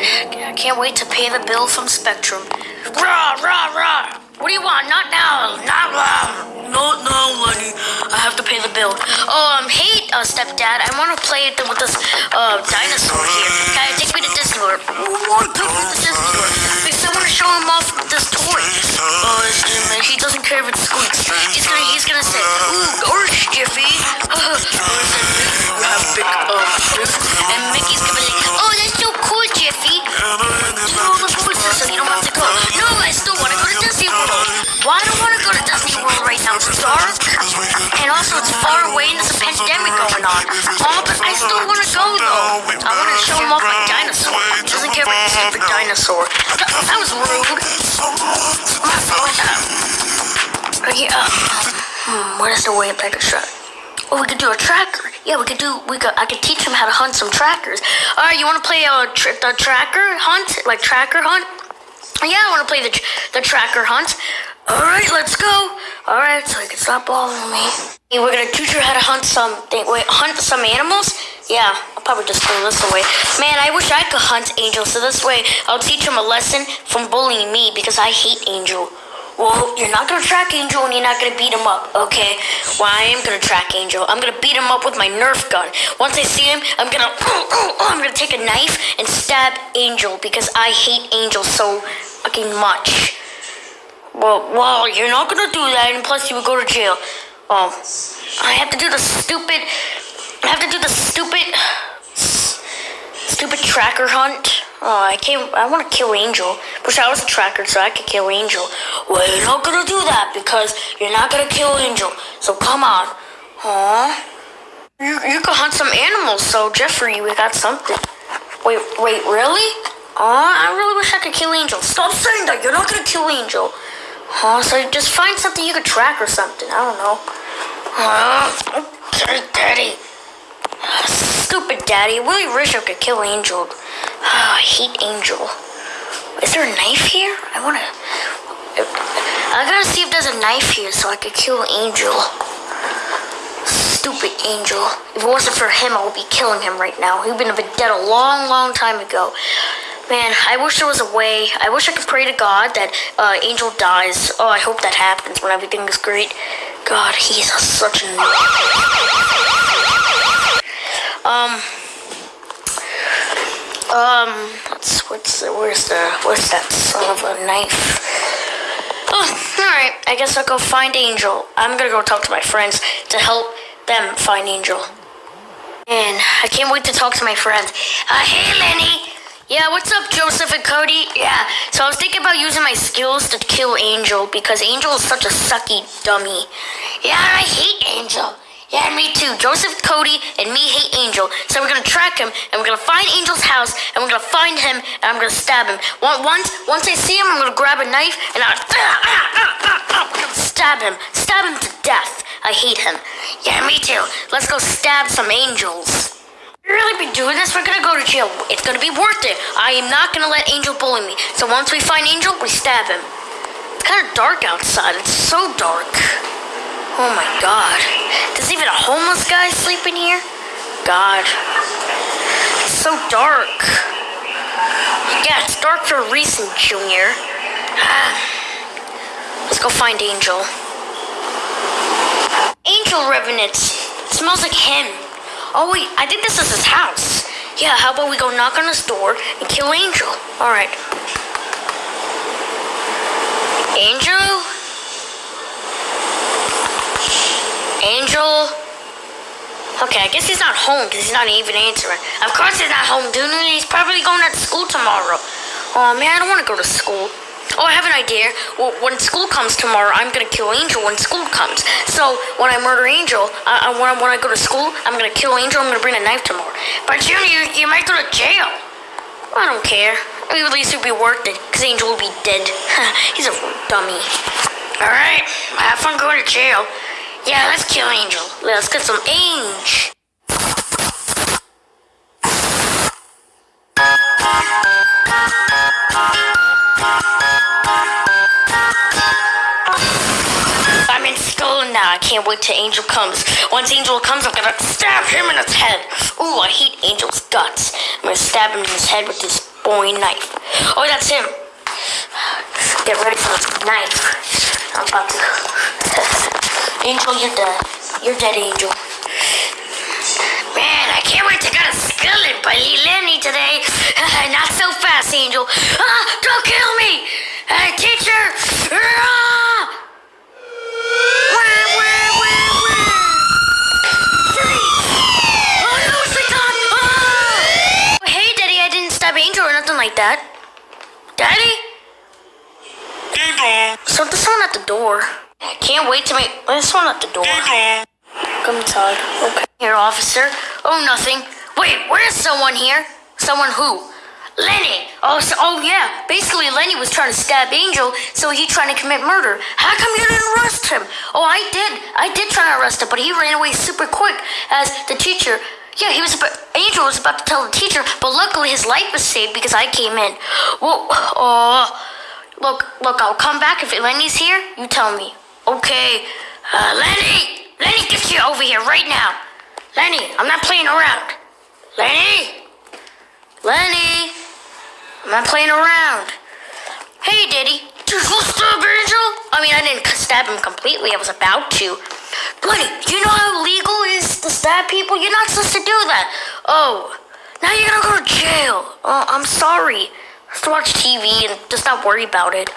I can't wait to pay the bill from Spectrum. Rah, rah, rah! What do you want? Not now! Not now! Not now, Lenny. I have to pay the bill. Oh, um, hey, uh, stepdad, I want to play with this, uh, dinosaur here. Can I take me to Disney World? What? Take me to Disney World. Because I want to show him off this toy. Uh, and he doesn't care if it squeaks. He's gonna, he's gonna say, ooh, gosh, Jiffy. Uh, you have big, Dark. And also, it's far away and there's a pandemic going on. Oh, but I still want to go, though. I want to show him off my dinosaur. He doesn't care about the stupid dinosaur. That, was rude. Uh, yeah. Hmm, what is the way to take a shot? Oh, we could do a tracker. Yeah, we could do. We could. I could teach him how to hunt some trackers. All right, you want to play a tr- the tracker hunt, like tracker hunt? Yeah, I want to play the the tracker hunt. All right, let's go. All right, so you can stop bothering me. Hey, we're gonna teach you how to hunt some. Wait, hunt some animals? Yeah, I'll probably just throw this away. Man, I wish I could hunt Angel, so this way I'll teach him a lesson from bullying me because I hate Angel. Well, you're not gonna track Angel and you're not gonna beat him up, okay? Well, I am gonna track Angel. I'm gonna beat him up with my Nerf gun. Once I see him, I'm gonna, I'm gonna take a knife and stab Angel because I hate Angel so fucking much. Well, well, you're not gonna do that, and plus you would go to jail. Oh, I have to do the stupid. I have to do the stupid, stupid tracker hunt. Oh, I can't. I want to kill Angel. Wish I was a tracker so I could kill Angel. Well, you're not gonna do that because you're not gonna kill Angel. So come on. Huh? You, you can hunt some animals. So Jeffrey, we got something. Wait, wait, really? Oh, I really wish I could kill Angel. Stop saying that. You're not gonna kill Angel. Huh? So just find something you could track or something. I don't know. Uh, okay, Daddy. Stupid Daddy. Wish I could kill Angel. Oh, I hate Angel. Is there a knife here? I wanna. I gotta see if there's a knife here so I could kill Angel. Stupid Angel. If it wasn't for him, I would be killing him right now. He'd been dead a long, long time ago. Man, I wish there was a way. I wish I could pray to God that uh, Angel dies. Oh, I hope that happens when everything is great. God, he's such a. Um. Um, what's, what's the, where's the, where's that son of a knife? Oh, alright, I guess I'll go find Angel. I'm gonna go talk to my friends to help them find Angel. And I can't wait to talk to my friends. Uh, hey, Lenny! Yeah, what's up, Joseph and Cody? Yeah, so I was thinking about using my skills to kill Angel because Angel is such a sucky dummy. Yeah, I hate Angel. Yeah, me too. Joseph, Cody, and me hate Angel. So we're gonna track him, and we're gonna find Angel's house, and we're gonna find him, and I'm gonna stab him. Once, once I see him, I'm gonna grab a knife, and ah, ah, ah, I'm gonna stab him, stab him to death. I hate him. Yeah, me too. Let's go stab some angels. Really be doing this? We're gonna go to jail. It's gonna be worth it. I am not gonna let Angel bully me. So once we find Angel, we stab him. It's kind of dark outside. It's so dark. Oh my god. There's even a homeless guy sleeping here? God. It's so dark. Yeah, it's dark for a reason, Junior. Let's go find Angel. Angel Revenants. It smells like him. Oh wait, I think this is his house. Yeah, how about we go knock on his door and kill Angel? Alright. Angel? Angel. Okay, I guess he's not home because he's not even answering. Of course he's not home, dude. He's probably going to school tomorrow. Oh, man, I don't want to go to school. Oh, I have an idea. Well, when school comes tomorrow, I'm gonna kill Angel when school comes. So when I murder Angel, I, I, when, I, when I go to school, I'm gonna kill Angel. I'm gonna bring a knife tomorrow. But Junior, you, you might go to jail. I don't care. At least it'll be worth it, because Angel will be dead. He's a dummy. Alright, have fun going to jail. Yeah, let's kill Angel. Let's get some Angel. Can't wait till Angel comes. Once Angel comes, I'm gonna stab him in his head. Ooh, I hate Angel's guts. I'm gonna stab him in his head with this boring knife. Oh, that's him. Get ready for this knife. I'm about to. Angel, you're dead. You're dead, Angel. Man, I can't wait to get a skillet by Lenny today. Not so fast, Angel. Ah, don't kill me! Hey, teacher! Ah! Wah, wah, wah, wah. Freeze! Oh no, it's the top! Ah! Hey, Daddy, I didn't stab Angel or nothing like that. Daddy? Ding dong. So there's someone at the door. I can't wait to make. this one at the door. Come inside. Okay. Here, officer. Oh, nothing. Wait, where's someone here? Someone who? Lenny. Oh, so, oh yeah. Basically, Lenny was trying to stab Angel, so he trying to commit murder. How come you didn't arrest him? Oh, I did. I did try to arrest him, but he ran away super quick. As the teacher. Yeah, he was. About, Angel was about to tell the teacher, but luckily his life was saved because I came in. Well, oh, look, look. I'll come back if Lenny's here. You tell me. Okay, uh, Lenny. Lenny, get you over here right now. Lenny, I'm not playing around. Lenny? Lenny? I'm not playing around. Hey, Diddy. Did you stab Angel? I mean, I didn't stab him completely. I was about to. Lenny, do you know how illegal it is to stab people? You're not supposed to do that. Oh, now you're gonna go to jail. Oh, I'm sorry. Just watch TV and just not worry about it.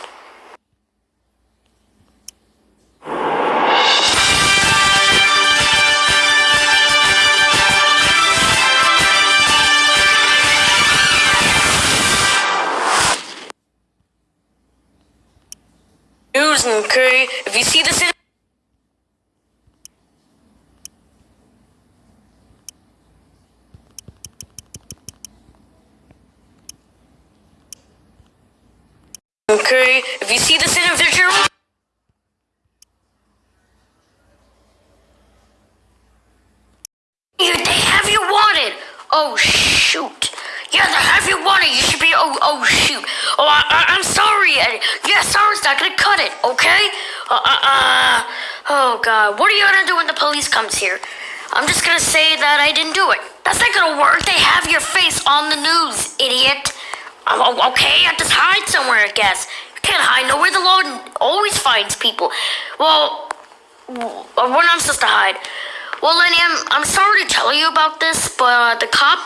News, okay? If you see this if you see this individual, you, they have you wanted. Oh shoot. Yeah, they have you wanted. You should be. Oh, oh shoot. Oh, I, I'm sorry. I, yeah, sorry's not gonna cut it. Okay. Uh, uh, uh. Oh God. What are you gonna do when the police comes here? I'm just gonna say that I didn't do it. That's not gonna work. They have your face on the news, idiot. Oh, okay, I just hide somewhere, I guess. You can't hide nowhere. The law always finds people. Well, where I'm supposed to hide. Well, Lenny, I'm, I'm sorry to tell you about this, but uh, the cop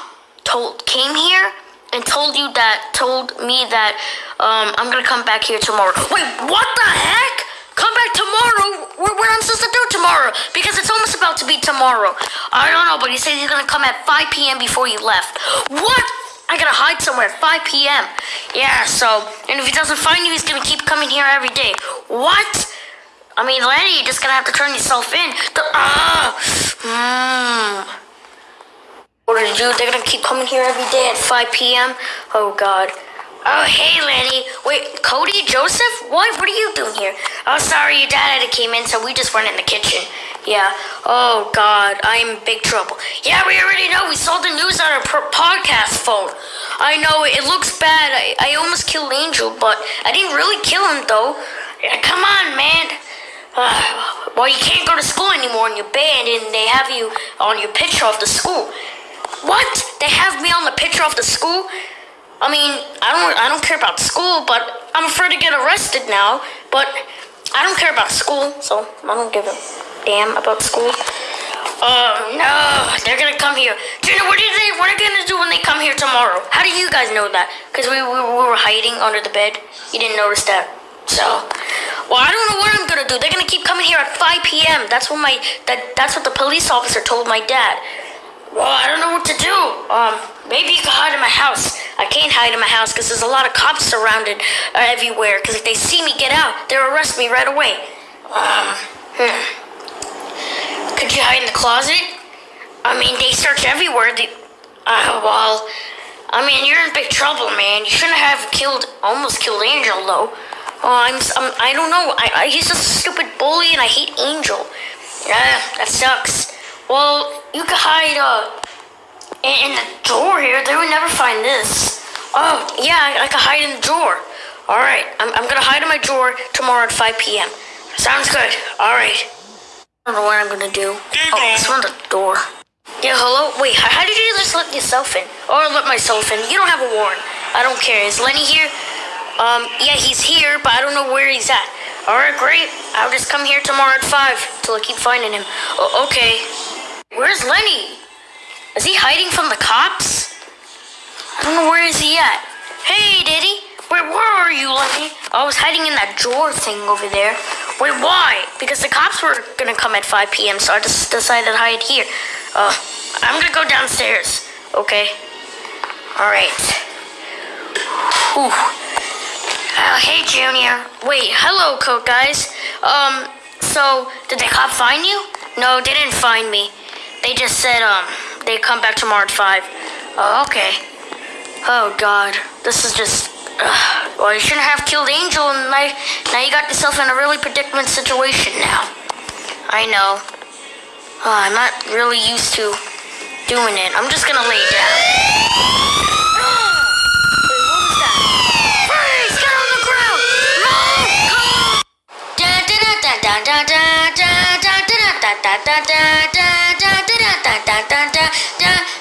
told came here and told you that told me that um, I'm gonna come back here tomorrow. Wait, what the heck? Come back tomorrow? What, what I'm supposed to do tomorrow? Because it's almost about to be tomorrow. I don't know, but he said he's gonna come at 5 p.m. before he left. What? I gotta hide somewhere at 5 p.m. Yeah, so, and if he doesn't find you, he's gonna keep coming here every day. What? I mean, Lenny, you're just gonna have to turn yourself in. The, ah, mmm. What did you do? They're gonna keep coming here every day at 5 p.m. Oh God. Oh hey Lenny. Wait, Cody, Joseph? What? What are you doing here? Oh sorry, your dad had to came in, so we just went in the kitchen. Yeah. Oh God, I'm in big trouble. Yeah, we already know. We saw the news on our podcast phone. I know it looks bad. I, I almost killed Angel, but I didn't really kill him though. Yeah, come on, man. Uh, well, you can't go to school anymore, and you're banned, and they have you on your picture of the school. What? They have me on the picture of the school? I mean, I don't I don't care about school, but I'm afraid to get arrested now. But I don't care about school, so I don't give a damn about school. Oh no, they're gonna come here. Jenna, what are they what are they gonna do when they come here tomorrow? How do you guys know that? Because we, we, we were hiding under the bed. You didn't notice that. So well, I don't know what I'm gonna do. They're gonna keep coming here at 5 p.m. That's what my that that's what the police officer told my dad. Well, I don't know what to do. Um, maybe you can hide in my house. I can't hide in my house because there's a lot of cops surrounded uh, everywhere. Because if they see me get out, they'll arrest me right away. Um, hmm. Could you hide in the closet? I mean, they search everywhere. They, uh, well, I mean, you're in big trouble, man. You shouldn't have killed, almost killed Angel, though. Oh, I'm, I'm I don't know. I, I, he's just a stupid bully, and I hate Angel. Yeah, that sucks. Well, you could hide uh, in, in the drawer here. They would never find this. Oh, yeah, I, I could hide in the drawer. All right, I'm, I'm gonna hide in my drawer tomorrow at 5 p.m. Sounds good. All right. I don't know what I'm gonna do. Oh, it's on the door. Yeah, hello? Wait, how, did you just let yourself in? Or let myself in? You don't have a warrant. I don't care. Is Lenny here? Um, yeah, he's here, but I don't know where he's at. Alright, great. I'll just come here tomorrow at 5 till I keep finding him. O- okay. Where's Lenny? Is he hiding from the cops? I don't know where is he at. Hey, Diddy. Wait, where are you, Lenny? I was hiding in that drawer thing over there. Wait, why? Because the cops were gonna come at 5 p.m., so I just decided to hide here. Uh, I'm gonna go downstairs. Okay. All right. Ooh. Uh, hey, Junior. Wait, hello, Coke guys. Um, so did the cop find you? No, they didn't find me. They just said um they come back tomorrow at five. Oh, okay. Oh God, this is just. Ugh. Well, you shouldn't have killed Angel, and now, now you got yourself in a really predicament situation now. I know. I'm not really used to doing it. I'm just gonna lay down.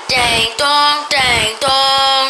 Dang dong, dang dong.